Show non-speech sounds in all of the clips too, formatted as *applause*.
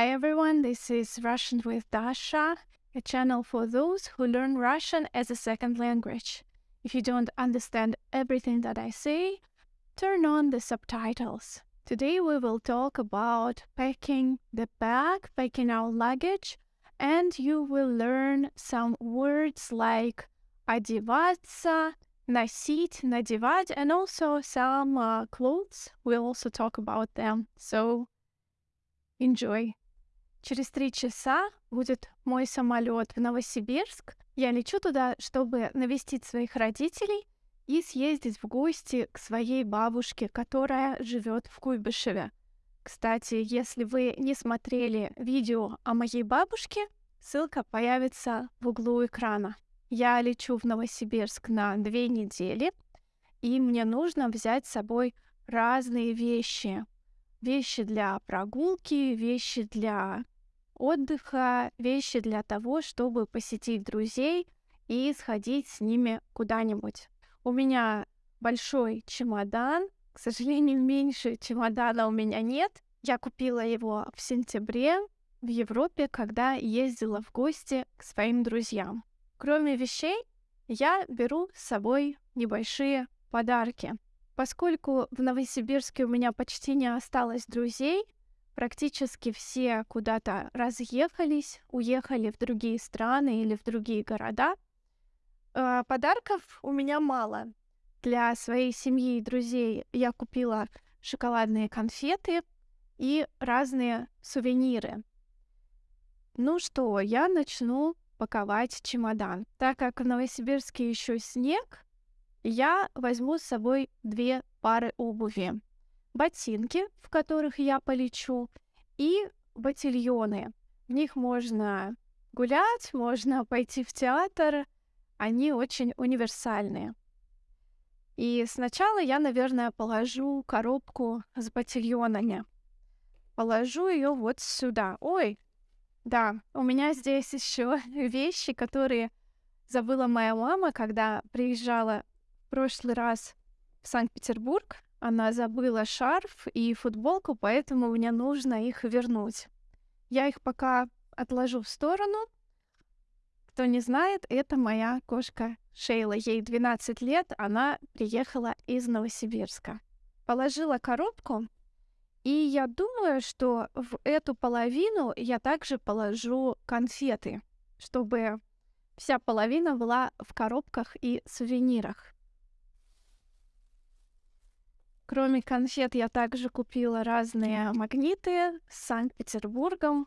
Hi everyone, this is Russian with Dasha, a channel for those who learn Russian as a second language. If you don't understand everything that I say, turn on the subtitles. Today we will talk about packing the bag, packing our luggage, and you will learn some words like одеваться, носить, надевать, and also some uh, clothes. We'll also talk about them. So enjoy. Через три часа будет мой самолет в Новосибирск. Я лечу туда, чтобы навестить своих родителей и съездить в гости к своей бабушке, которая живет в Куйбышеве. Кстати, если вы не смотрели видео о моей бабушке, ссылка появится в углу экрана. Я лечу в Новосибирск на две недели, и мне нужно взять с собой разные вещи. Вещи для прогулки, вещи для отдыха, вещи для того, чтобы посетить друзей и сходить с ними куда-нибудь. У меня большой чемодан, к сожалению, *laughs* меньше чемодана у меня нет. Я купила его в сентябре в Европе, когда ездила в гости к своим друзьям. Кроме вещей, я беру с собой небольшие подарки. Поскольку в Новосибирске у меня почти не осталось друзей, практически все куда-то разъехались, уехали в другие страны или в другие города. Э, подарков у меня мало. Для своей семьи и друзей я купила шоколадные конфеты и разные сувениры. Ну что, я начну паковать чемодан. Так как в Новосибирске еще снег, я возьму с собой две пары обуви ботинки, в которых я полечу, и ботильоны. В них можно гулять, можно пойти в театр. Они очень универсальные. И сначала я, наверное, положу коробку с ботильонами. Положу ее вот сюда. Ой, да, у меня здесь еще *laughs* вещи, которые забыла моя мама, когда приезжала в прошлый раз в Санкт-Петербург. Она забыла шарф и футболку, поэтому мне нужно их вернуть. Я их пока отложу в сторону. Кто не знает, это моя кошка Шейла. Ей 12 лет, она приехала из Новосибирска. Положила коробку, и я думаю, что в эту половину я также положу конфеты, чтобы вся половина была в коробках и сувенирах. Кроме конфет я также купила разные магниты с Санкт-Петербургом.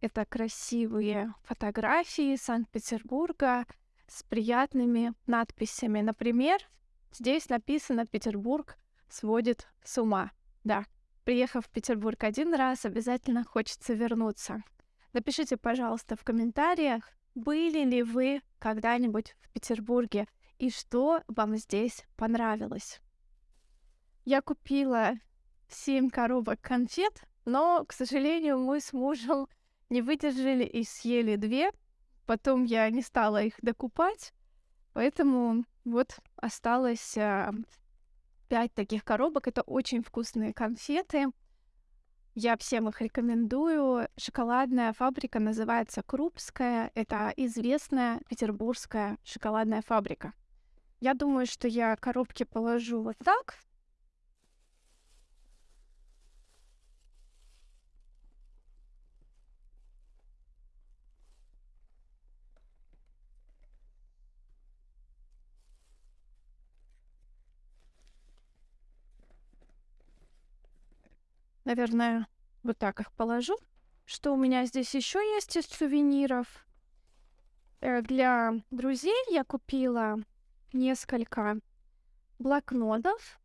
Это красивые фотографии Санкт-Петербурга с приятными надписями. Например, здесь написано «Петербург сводит с ума». Да, приехав в Петербург один раз, обязательно хочется вернуться. Напишите, пожалуйста, в комментариях, были ли вы когда-нибудь в Петербурге и что вам здесь понравилось. Я купила 7 коробок конфет, но, к сожалению, мы с мужем не выдержали и съели две. Потом я не стала их докупать, поэтому вот осталось а, 5 таких коробок. Это очень вкусные конфеты. Я всем их рекомендую. Шоколадная фабрика называется Крупская. Это известная петербургская шоколадная фабрика. Я думаю, что я коробки положу вот так. Наверное, вот так их положу. Что у меня здесь еще есть из сувениров? Э, для друзей я купила несколько блокнотов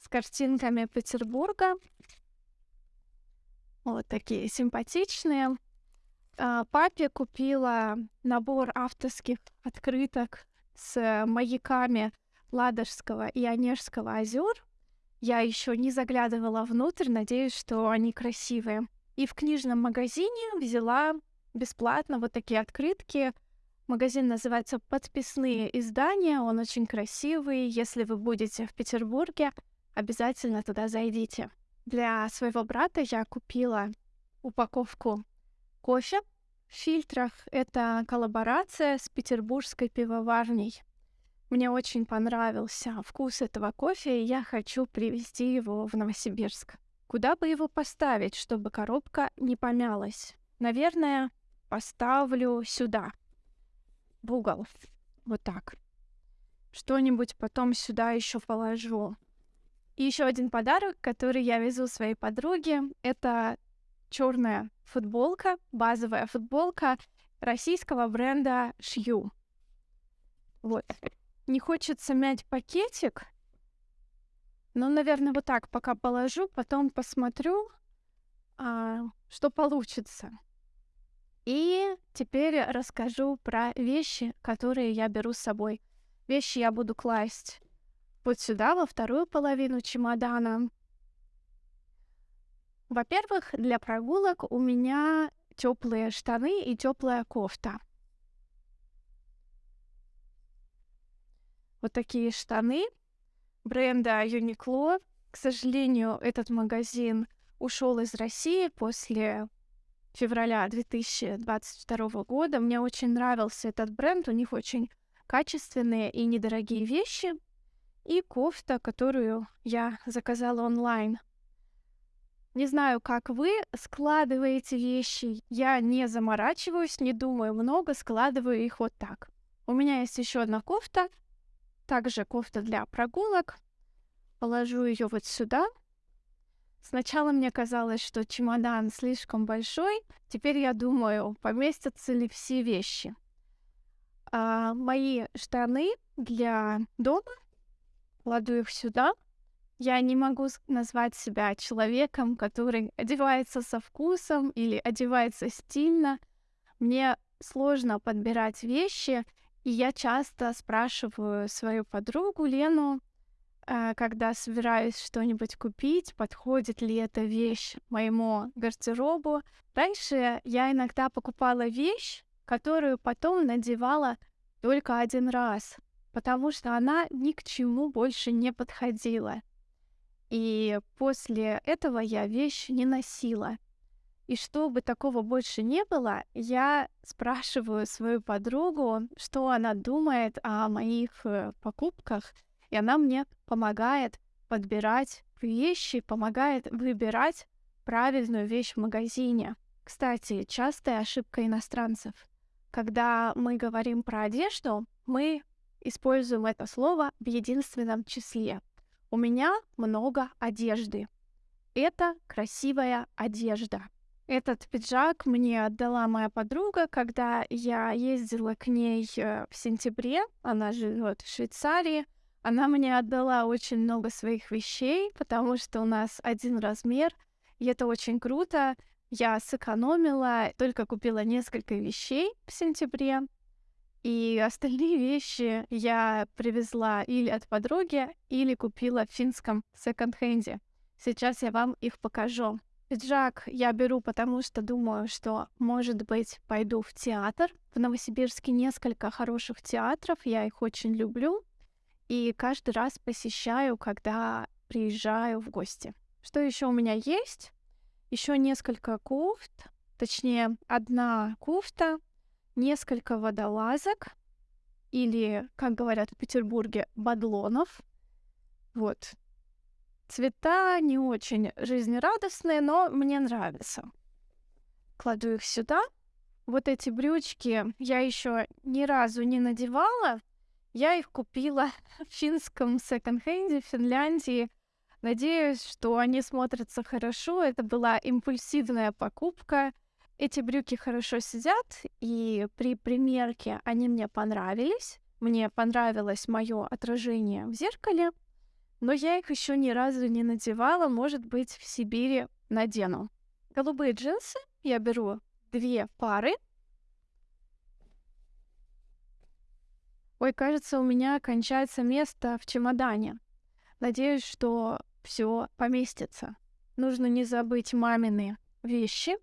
с картинками Петербурга. Вот такие симпатичные. А, папе купила набор авторских открыток с маяками Ладожского и Онежского озер. Я еще не заглядывала внутрь, надеюсь, что они красивые. И в книжном магазине взяла бесплатно вот такие открытки. Магазин называется «Подписные издания», он очень красивый. Если вы будете в Петербурге, обязательно туда зайдите. Для своего брата я купила упаковку кофе в фильтрах. Это коллаборация с петербургской пивоварней. Мне очень понравился вкус этого кофе, и я хочу привезти его в Новосибирск. Куда бы его поставить, чтобы коробка не помялась? Наверное, поставлю сюда, в угол. Вот так. Что-нибудь потом сюда еще положу. И еще один подарок, который я везу своей подруге, это черная футболка, базовая футболка российского бренда Шью. Вот. Не хочется мять пакетик, но, наверное, вот так пока положу, потом посмотрю, а, что получится. И теперь расскажу про вещи, которые я беру с собой. Вещи я буду класть вот сюда, во вторую половину чемодана. Во-первых, для прогулок у меня теплые штаны и теплая кофта. Вот такие штаны бренда Uniqlo. К сожалению, этот магазин ушел из России после февраля 2022 года. Мне очень нравился этот бренд, у них очень качественные и недорогие вещи. И кофта, которую я заказала онлайн. Не знаю, как вы складываете вещи. Я не заморачиваюсь, не думаю много, складываю их вот так. У меня есть еще одна кофта, также кофта для прогулок. Положу ее вот сюда. Сначала мне казалось, что чемодан слишком большой. Теперь я думаю, поместятся ли все вещи. А, мои штаны для дома. Кладу их сюда. Я не могу назвать себя человеком, который одевается со вкусом или одевается стильно. Мне сложно подбирать вещи, и я часто спрашиваю свою подругу Лену, э, когда собираюсь что-нибудь купить, подходит ли эта вещь моему гардеробу. Раньше я иногда покупала вещь, которую потом надевала только один раз, потому что она ни к чему больше не подходила. И после этого я вещь не носила. И чтобы такого больше не было, я спрашиваю свою подругу, что она думает о моих э, покупках, и она мне помогает подбирать вещи, помогает выбирать правильную вещь в магазине. Кстати, частая ошибка иностранцев. Когда мы говорим про одежду, мы используем это слово в единственном числе. У меня много одежды. Это красивая одежда. Этот пиджак мне отдала моя подруга, когда я ездила к ней э, в сентябре. Она живет в Швейцарии. Она мне отдала очень много своих вещей, потому что у нас один размер, и это очень круто. Я сэкономила, только купила несколько вещей в сентябре, и остальные вещи я привезла или от подруги, или купила в финском секонд-хенде. Сейчас я вам их покажу. Пиджак я беру, потому что думаю, что, может быть, пойду в театр. В Новосибирске несколько хороших театров, я их очень люблю. И каждый раз посещаю, когда приезжаю в гости. Что еще у меня есть? Еще несколько кофт, точнее, одна кофта, несколько водолазок, или, как говорят в Петербурге, бадлонов. Вот, Цвета не очень жизнерадостные, но мне нравятся. Кладу их сюда. Вот эти брючки я еще ни разу не надевала. Я их купила *laughs* в финском секонд-хенде в Финляндии. Надеюсь, что они смотрятся хорошо. Это была импульсивная покупка. Эти брюки хорошо сидят, и при примерке они мне понравились. Мне понравилось мое отражение в зеркале но я их еще ни разу не надевала, может быть, в Сибири надену. Голубые джинсы я беру две пары. Ой, кажется, у меня кончается место в чемодане. Надеюсь, что все поместится. Нужно не забыть мамины вещи.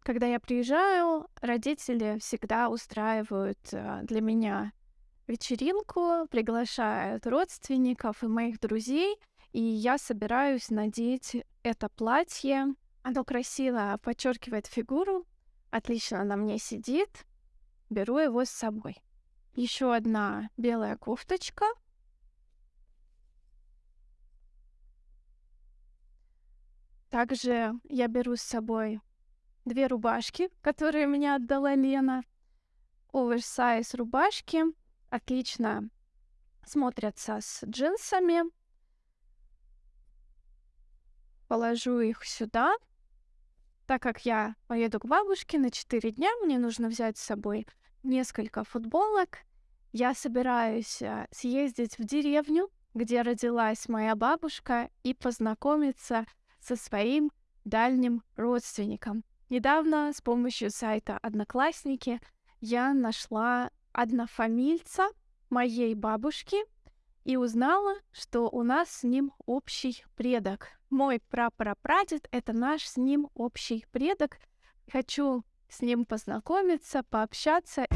Когда я приезжаю, родители всегда устраивают э, для меня вечеринку, приглашают родственников и моих друзей, и я собираюсь надеть это платье Оно красиво подчеркивает фигуру, отлично на мне сидит. Беру его с собой. Еще одна белая кофточка. Также я беру с собой две рубашки, которые мне отдала Лена. Оверсайз рубашки отлично смотрятся с джинсами. Положу их сюда. Так как я поеду к бабушке на 4 дня, мне нужно взять с собой несколько футболок. Я собираюсь э, съездить в деревню, где родилась моя бабушка, и познакомиться со своим дальним родственником. Недавно с помощью сайта Одноклассники я нашла однофамильца моей бабушки и узнала, что у нас с ним общий предок. Мой прапрапрадед — это наш с ним общий предок. Хочу с ним познакомиться, пообщаться.